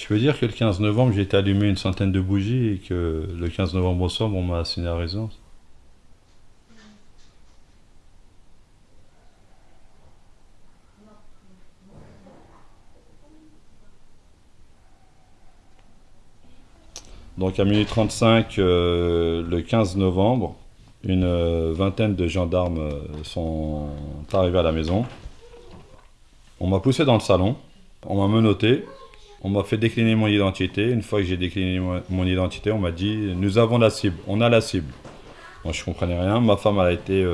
Je peux dire que le 15 novembre, j'ai été allumé une centaine de bougies et que le 15 novembre au soir, on m'a assigné à résidence? Donc à minuit 35, euh, le 15 novembre, une euh, vingtaine de gendarmes euh, sont arrivés à la maison. On m'a poussé dans le salon, on m'a menotté, on m'a fait décliner mon identité. Une fois que j'ai décliné mon identité, on m'a dit « Nous avons la cible, on a la cible ». Moi, je comprenais rien. Ma femme, a été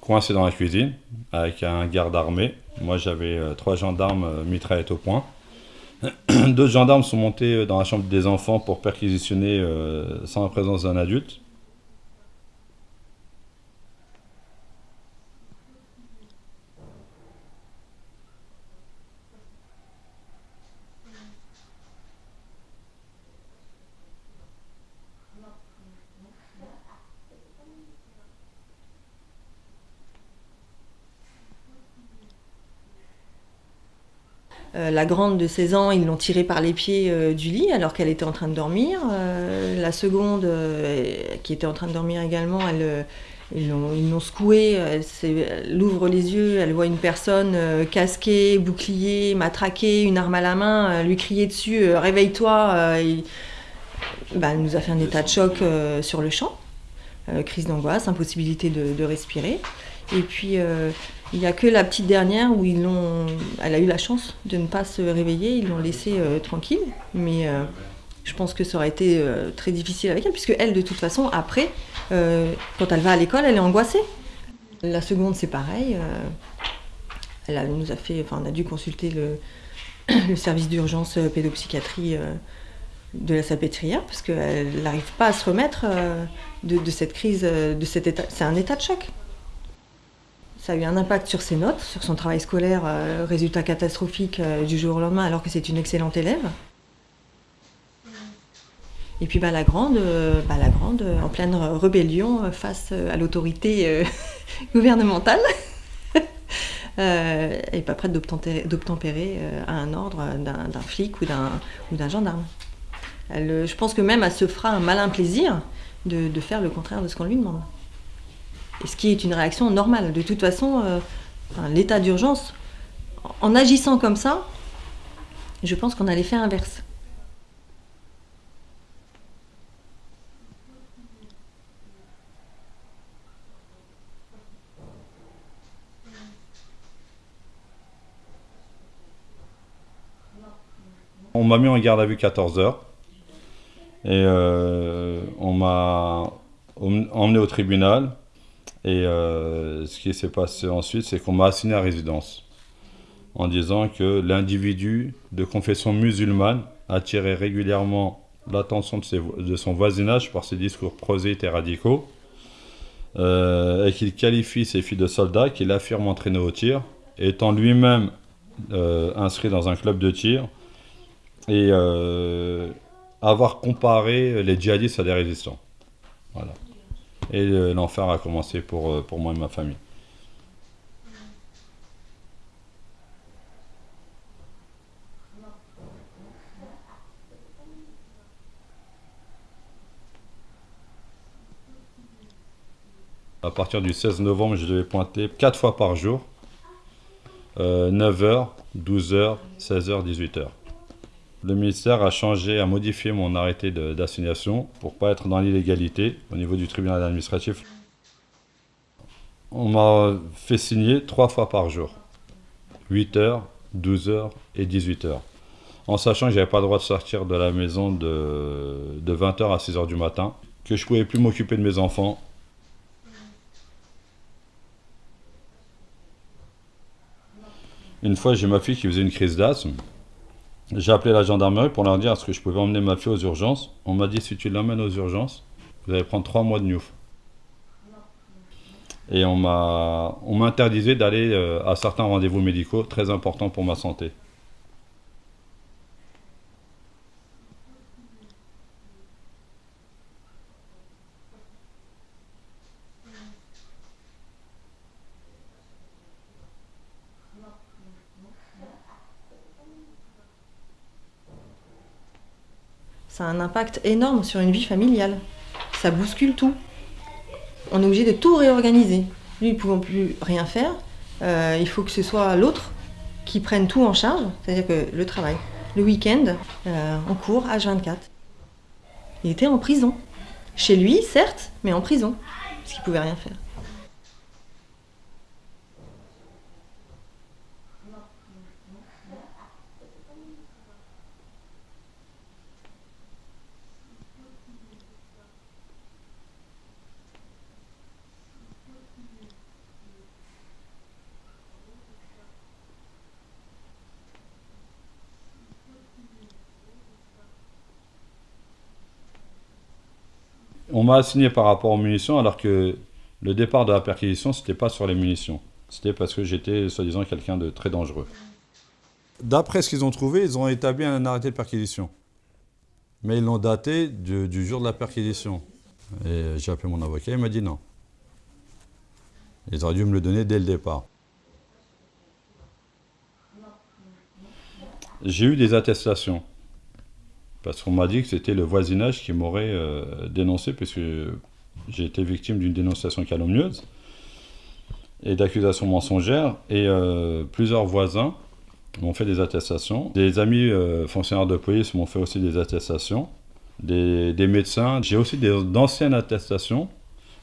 coincée dans la cuisine avec un garde armé. Moi, j'avais trois gendarmes mitraillettes au point. D'autres gendarmes sont montés euh, dans la chambre des enfants pour perquisitionner euh, sans la présence d'un adulte. Euh, la grande de 16 ans, ils l'ont tirée par les pieds euh, du lit alors qu'elle était en train de dormir. Euh, la seconde, qui était en train de dormir également, elle, ils l'ont secouée, elle, ouvre les yeux, elle voit une personne casquée, bouclier, matraquée, une arme à la main, lui crier dessus Réveille-toi bah, Elle nous a fait un état de choc sur le champ. crise d'angoisse, impossibilité de, de, respirer. Et puis il n'y a que la petite dernière où ils. Elle a eu la chance de ne pas se réveiller, ils l'ont laissée euh, tranquille. Mais euh, je pense que ça aurait été euh, très difficile avec elle, puisque elle, de toute façon, après, quand elle va à l'école, elle est angoissée. La seconde, c'est pareil. elle nous a fait. Enfin, on a dû consulter le, service d'urgence pédopsychiatrie de la salpêtrière, parce qu'elle n'arrive pas à se remettre de, de, cette crise, de cet état. C'est un état de choc. Ça a eu un impact sur ses notes, sur son travail scolaire, euh, résultat catastrophique euh, du jour au lendemain alors que c'est une excellente élève. Et puis bah, la grande, euh, bah, la grande en pleine rébellion face à l'autorité gouvernementale, n'est pas prête d'obtempérer à un ordre d'un flic ou d'un gendarme. je pense que même elle se fera un malin plaisir de faire le contraire de ce qu'on lui demande ce qui est une réaction normale. De toute façon, euh, l'état d'urgence, en agissant comme ça, je pense qu'on a l'effet inverse. On m'a mis en garde à vue 14 heures et euh, on m'a emmené au tribunal. Et euh, ce qui s'est passé ensuite, c'est qu'on m'a assigné à résidence en disant que l'individu de confession musulmane attirait régulièrement l'attention de, son voisinage par ses discours proséites et radicaux, euh, et qu'il qualifie ses filles de soldats, qu'il affirme entraîner au tir, étant lui-même euh, inscrit dans un club de tir, et avoir comparé les djihadistes à des résistants. Voilà. Et l'enfer a commencé pour, euh, pour moi et ma famille. À partir du 16 novembre, je devais pointer 4 fois par jour, 9h, 12h, 16h, 18h. Le ministère a changé, a modifié mon arrêté d'assignation pour ne pas être dans l'illégalité au niveau du tribunal administratif. On m'a fait signer trois fois par jour, 8h, 12h et 18h. En sachant que je n'avais pas le droit de sortir de la maison de, de 20h à 6h du matin, que je ne pouvais plus m'occuper de mes enfants. Une fois, j'ai ma fille qui faisait une crise d'asthme. J'ai appelé la gendarmerie pour leur dire est-ce que je pouvais emmener ma fille aux urgences? On m'a dit si tu l'emmènes aux urgences, vous allez prendre trois mois de newf. Et on m'a d'aller euh, à certains rendez-vous médicaux très importants pour ma santé. Ça a un impact énorme sur une vie familiale. Ça bouscule tout. On est obligé de tout réorganiser. Lui, ne pouvant plus rien faire, euh, il faut que ce soit l'autre qui prenne tout en charge, c'est-à-dire que le travail, le week-end, en cours, H24. Il était en prison. Chez lui, certes, mais en prison, parce qu'il pouvait rien faire. On m'a assigné par rapport aux munitions alors que le départ de la perquisition, c'était pas sur les munitions. C'était parce que j'étais soi-disant quelqu'un de très dangereux. D'après ce qu'ils ont trouvé, ils ont établi un arrêté de perquisition. Mais ils l'ont daté du, du, jour de la perquisition. Et j'ai appelé mon avocat, il m'a dit non. Ils auraient dû me le donner dès le départ. J'ai eu des attestations. Parce qu'on m'a dit que c'était le voisinage qui m'aurait euh, dénoncé, puisque j'ai été victime d'une dénonciation calomnieuse et d'accusations mensongères. Et euh, plusieurs voisins m'ont fait des attestations. Des amis euh, fonctionnaires de police m'ont fait aussi des attestations. Des, médecins. J'ai aussi d'anciennes attestations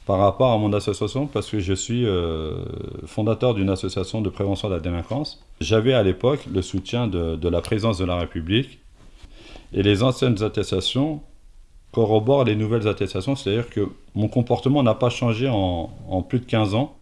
par rapport à mon association parce que je suis euh, fondateur d'une association de prévention de la délinquance. J'avais à l'époque le soutien de, la présidence de la République et les anciennes attestations corroborent les nouvelles attestations, c'est-à-dire que mon comportement n'a pas changé en, plus de 15 ans.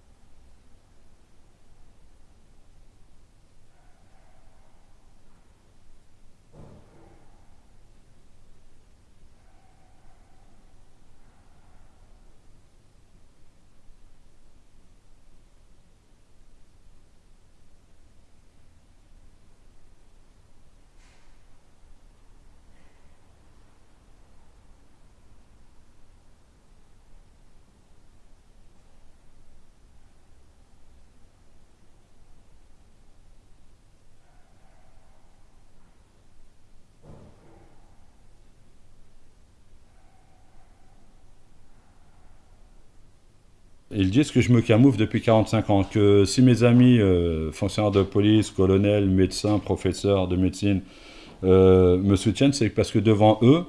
Ils disent que je me camoufle depuis 45 ans, que si mes amis, euh, fonctionnaires de police, colonels, médecins, professeurs de médecine, euh, me soutiennent, c'est parce que devant eux,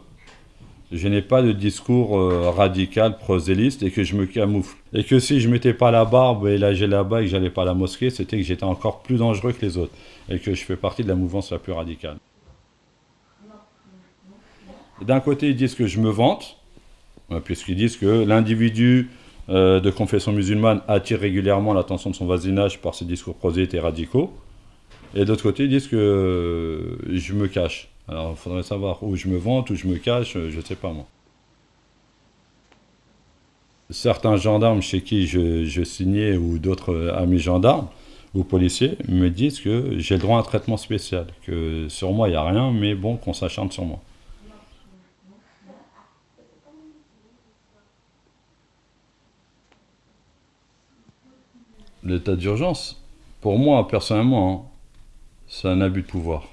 je n'ai pas de discours euh, radical, proséliste, et que je me camoufle. Et que si je mettais pas la barbe et j'ai là-bas et que j'allais pas à la mosquée, c'était que j'étais encore plus dangereux que les autres, et que je fais partie de la mouvance la plus radicale. D'un côté, ils disent que je me vante, puisqu'ils disent que l'individu euh, de confession musulmane attire régulièrement l'attention de son voisinage par ses discours prosélytes et radicaux. Et d'autre côté, ils disent que euh, je me cache. Alors, il faudrait savoir où je me vante, où je me cache, je ne sais pas moi. Certains gendarmes chez qui je, je signais, ou d'autres amis gendarmes, ou policiers, me disent que j'ai le droit à un traitement spécial, que sur moi il n'y a rien, mais bon, qu'on s'acharne sur moi. L'état d'urgence, pour moi, personnellement, c'est un abus de pouvoir.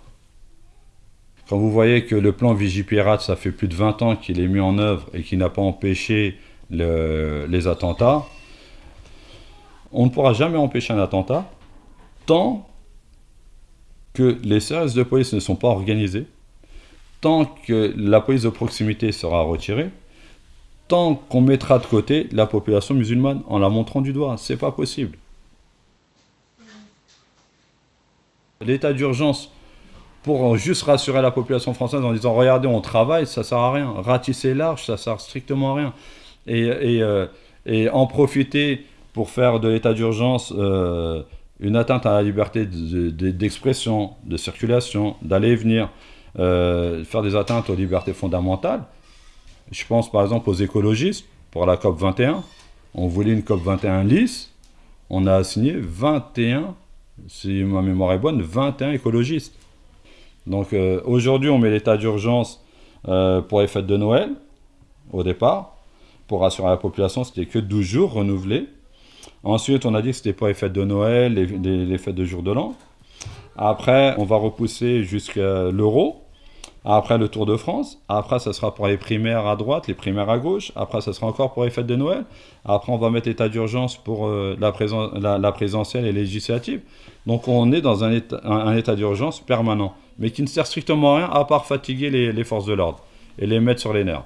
Quand vous voyez que le plan Vigipirate, ça fait plus de 20 ans qu'il est mis en œuvre et qu'il n'a pas empêché le, les attentats, on ne pourra jamais empêcher un attentat tant que les services de police ne sont pas organisés, tant que la police de proximité sera retirée, tant qu'on mettra de côté la population musulmane en la montrant du doigt. C'est pas possible. L'état d'urgence pour juste rassurer la population française en disant regardez on travaille, ça sert à rien. Ratisser large, ça sert strictement à rien. Euh, et en profiter pour faire de l'état d'urgence euh, une atteinte à la liberté d'expression, de, de, de, circulation, d'aller et venir, euh, faire des atteintes aux libertés fondamentales. Je pense par exemple aux écologistes pour la COP 21. On voulait une COP 21 lisse. On a signé 21 si ma mémoire est bonne, 21 écologistes. Donc euh, aujourd'hui, on met l'état d'urgence euh, pour les fêtes de Noël, au départ. Pour rassurer la population, c'était que 12 jours renouvelés. Ensuite, on a dit que c'était pour les fêtes de Noël, les, les, les fêtes de jour de l'an. Après, on va repousser jusqu'à l'euro. Après le Tour de France, après ça sera pour les primaires à droite, les primaires à gauche, après ça sera encore pour les fêtes de Noël, après on va mettre état d'urgence pour euh, la, présidentielle et législative. Donc on est dans un état, d'urgence permanent, mais qui ne sert strictement à rien à part fatiguer les forces de l'ordre et les mettre sur les nerfs.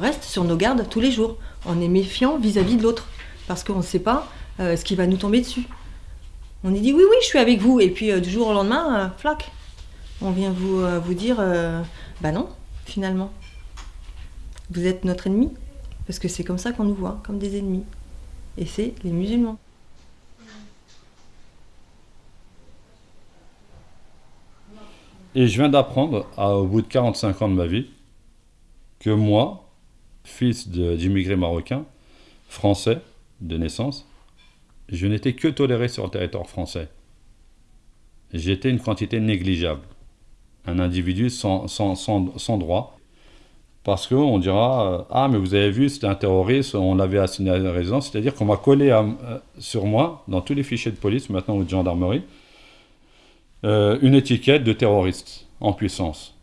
Reste sur nos gardes tous les jours. On est méfiant vis-à-vis de l'autre, parce qu'on ne sait pas euh, ce qui va nous tomber dessus. On est dit oui, oui, je suis avec vous, et puis euh, du jour au lendemain, euh, flac, on vient vous, vous dire, bah non, finalement, vous êtes notre ennemi, parce que c'est comme ça qu'on nous voit, comme des ennemis. Et c'est les musulmans. Et je viens d'apprendre, au bout de 45 ans de ma vie, que moi, fils d'immigrés marocains, français de naissance, je n'étais que toléré sur le territoire français. J'étais une quantité négligeable. Un individu sans, sans, droit. Parce qu'on dira euh, Ah, mais vous avez vu, c'était un terroriste, on l'avait assigné à la résidence. C'est-à-dire qu'on m'a collé euh, sur moi, dans tous les fichiers de police, maintenant ou de gendarmerie, euh, une étiquette de terroriste en puissance.